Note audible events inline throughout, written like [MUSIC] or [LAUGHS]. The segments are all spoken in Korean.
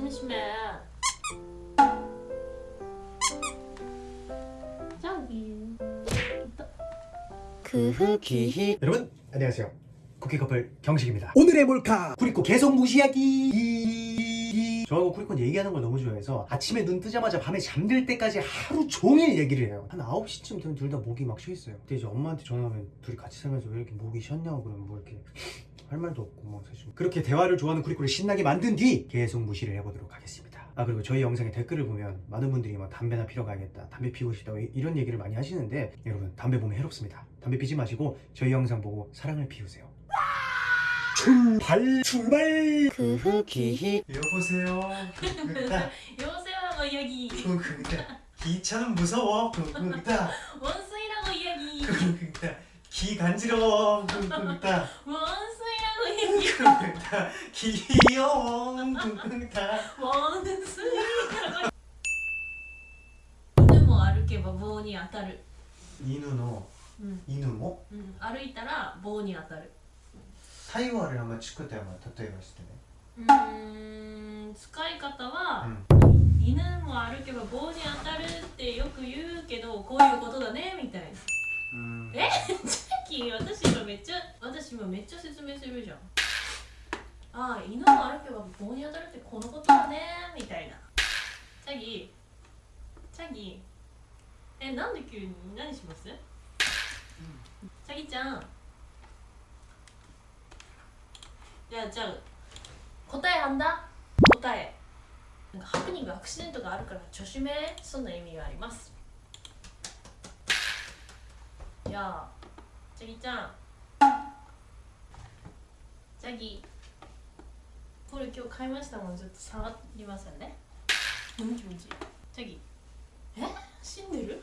심심해. 저기. 크흐기 여러분 안녕하세요. 쿠키 커플 경식입니다. 오늘의 몰카 쿠리코 계속 무시하기. 저하고 쿠리코는 얘기하는 걸 너무 좋아해서 아침에 눈 뜨자마자 밤에 잠들 때까지 하루 종일 얘기를 해요. 한 9시쯤 되면 둘 다 목이 막 쉬어있어요. 근데 이제 엄마한테 전화하면 둘이 같이 살면서 왜 이렇게 목이 쉬었냐고 그러면 뭐 이렇게 할 말도 없고 뭐 사실 그렇게 대화를 좋아하는 쿠리코를 신나게 만든 뒤 계속 무시를 해보도록 하겠습니다. 아 그리고 저희 영상에 댓글을 보면 많은 분들이 막 담배나 피러 가야겠다 담배 피우고 싶다 이- 이런 얘기를 많이 하시는데 여러분 담배 보면 해롭습니다. 담배 피지 마시고 저희 영상 보고 사랑을 피우세요. 출발! 출발! 크흐기 여보세요? [LAUGHS] 여보세요라고 이야기. 기차는 무서워? [LAUGHS] 원숭이라고 이야기. 기 간지러워? [LAUGHS] 원숭이 라고 이야기. 귀여워 원숭이라고.犬も歩けば棒に当たる。 이누 너 うん。 이누 뭐? うん、歩いたら棒に当たる。 타이와를 한번 치고 때 한번例えばしてねうーん、使い方は、犬も歩けば棒に当たるってよく言うけど、こういうことだねみたいな。 음. えさっき私今めっちゃ私今めっちゃ説明するじゃん ああ犬も歩けば棒に当たるってこのことだねみたいな。チャギ。チャギ。えなんで急に？何します、チャギちゃん。じゃあじゃあ答えあんだ？答え。なんかハプニングアクシデントがあるから助手名そんな意味があります。いやあチャギちゃん。チャギこれ今日買いましたもん。ちょっと触りますよね。うん。気持ちいいチえ？死んでる？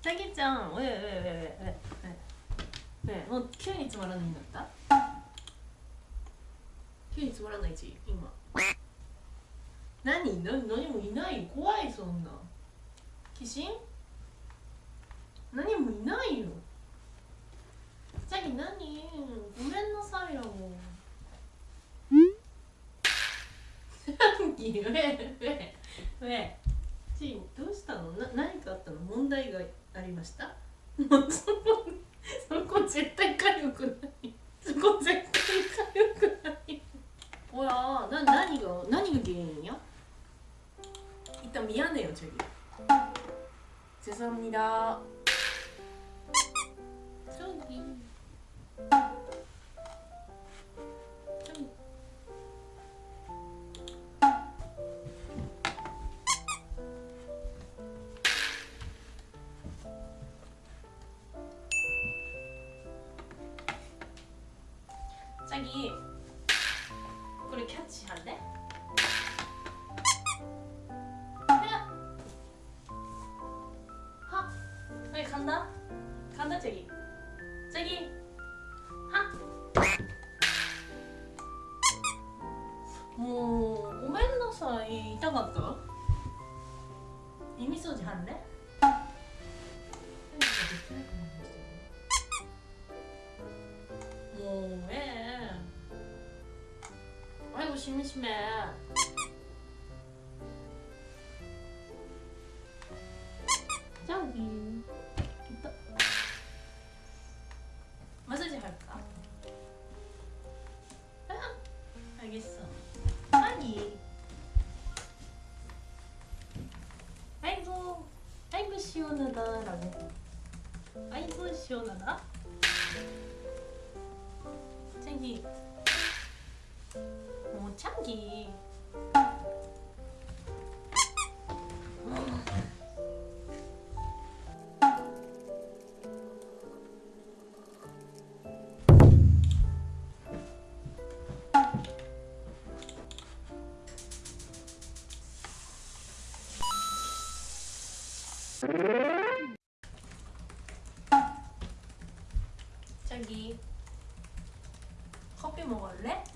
チャギちゃん。おえおえおえおえ？もう急につまらないんだった？急につまらないち今。何？何何もいない？怖いそんな。鬼神？何もいないよ。チャギ何？ごめんなさいよ。上上上ちんどうしたのな何かあったの？問題がありました？そ [LAUGHS] こそこ絶対かゆくない。そこ絶対かゆくない。ほらな何が何が原因や？一旦見やねえよチェリーセサミラチョギ 팬이 그걸 켰지 않네? 하! 여기 간다? 간다 저기 저기 하! 뭐ごめんなさいいたかった意味そうじゃんね 심심해. 저기. 있다 마사지 할까? 아, 알겠어. 아니 아이고 아이고 시원하다 라고. 아이고 시원하다. 저기 오 참기 저기 커피 먹을래?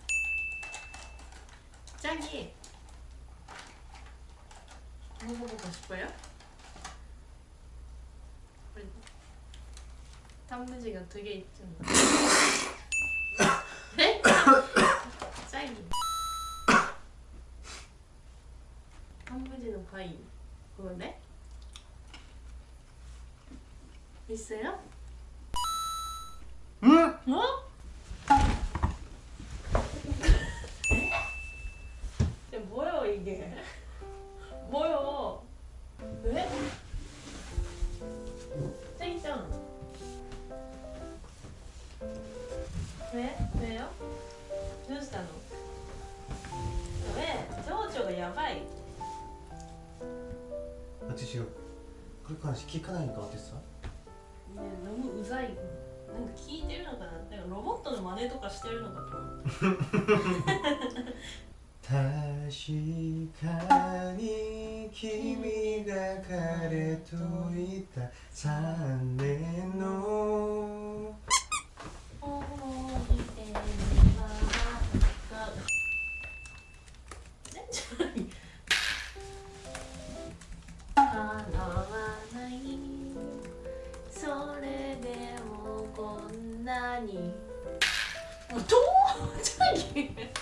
짝이 먹어보고 싶어요? 단무지가 두 개 있잖아. [LAUGHS] 네? 짝이. 단무지는 과일. 그건데? 있어요? 응? 어? 目目よ。どうしたの？え情緒がやばい。あちしよこれから聞かないのかってさねえ飲むうざい。なんか聞いてるのかな？なんかロボットの真似とかしてるのかと思って [LAUGHS] 確かに君が彼といた3年。 아니. 어, 도저히 [LAUGHS]